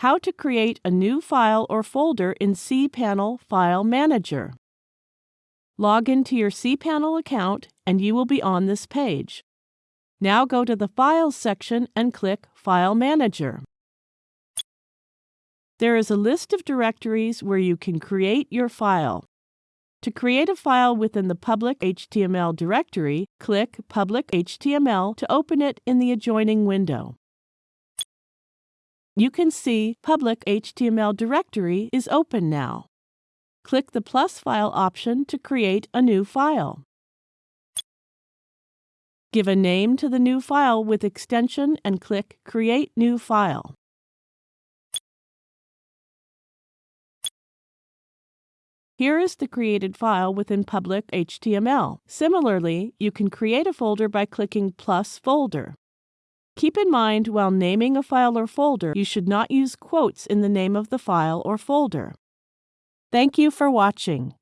How to create a new file or folder in cPanel File Manager. Log into your cPanel account and you will be on this page. Now go to the Files section and click File Manager. There is a list of directories where you can create your file. To create a file within the public HTML directory, click Public HTML to open it in the adjoining window. You can see Public HTML directory is open now. Click the plus file option to create a new file. Give a name to the new file with extension and click Create New File. Here is the created file within public HTML. Similarly, you can create a folder by clicking plus folder. Keep in mind while naming a file or folder, you should not use quotes in the name of the file or folder. Thank you for watching.